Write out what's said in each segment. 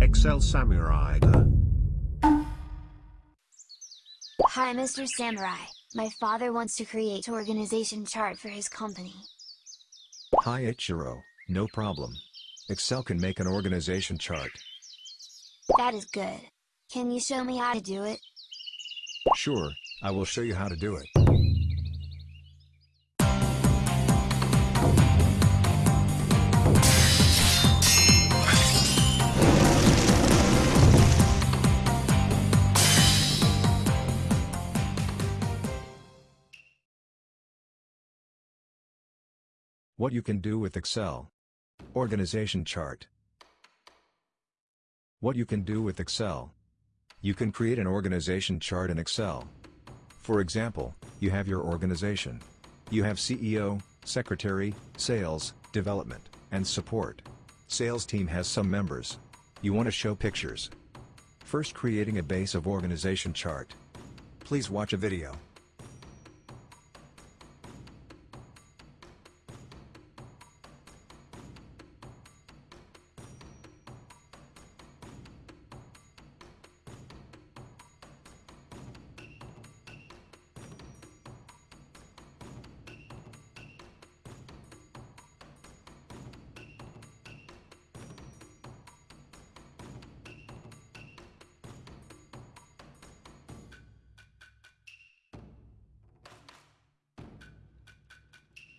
Excel Samurai. Hi Mr. Samurai, my father wants to create an organization chart for his company. Hi Ichiro, no problem. Excel can make an organization chart. That is good. Can you show me how to do it? Sure, I will show you how to do it. What you can do with Excel. Organization chart. What you can do with Excel. You can create an organization chart in Excel. For example, you have your organization. You have CEO, secretary, sales, development, and support. Sales team has some members. You want to show pictures. First creating a base of organization chart. Please watch a video.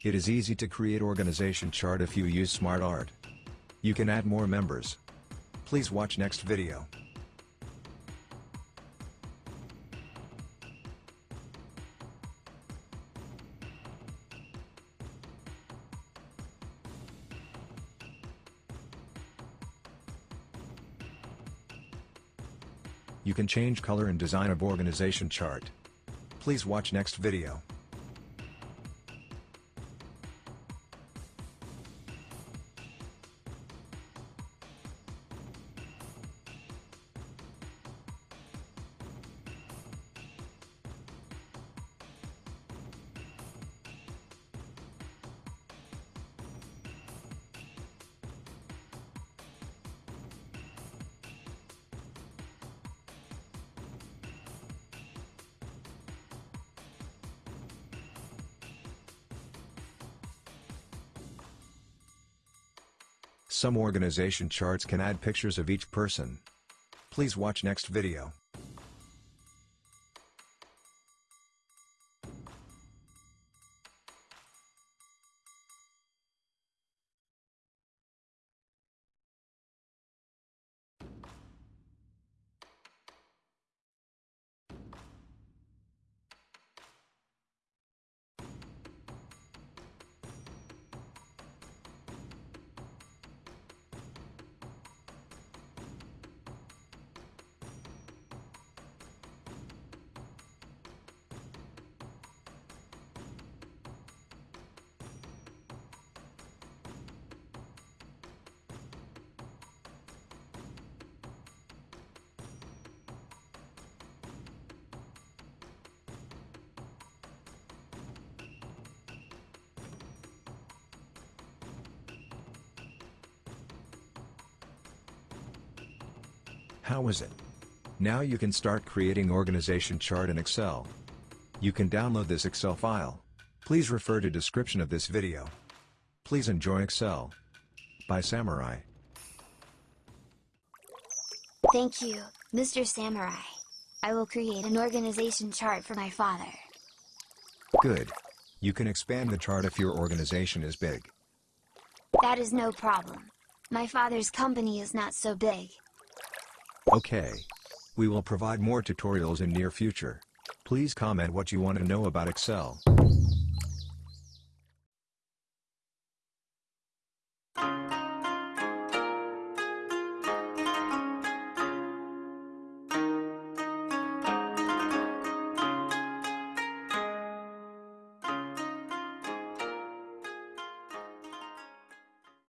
It is easy to create organization chart if you use SmartArt. You can add more members. Please watch next video. You can change color and design of organization chart. Please watch next video. Some organization charts can add pictures of each person. Please watch next video. How is it? Now you can start creating organization chart in Excel. You can download this Excel file. Please refer to description of this video. Please enjoy Excel. By Samurai. Thank you, Mr. Samurai. I will create an organization chart for my father. Good. You can expand the chart if your organization is big. That is no problem. My father's company is not so big. Okay. We will provide more tutorials in near future. Please comment what you want to know about Excel.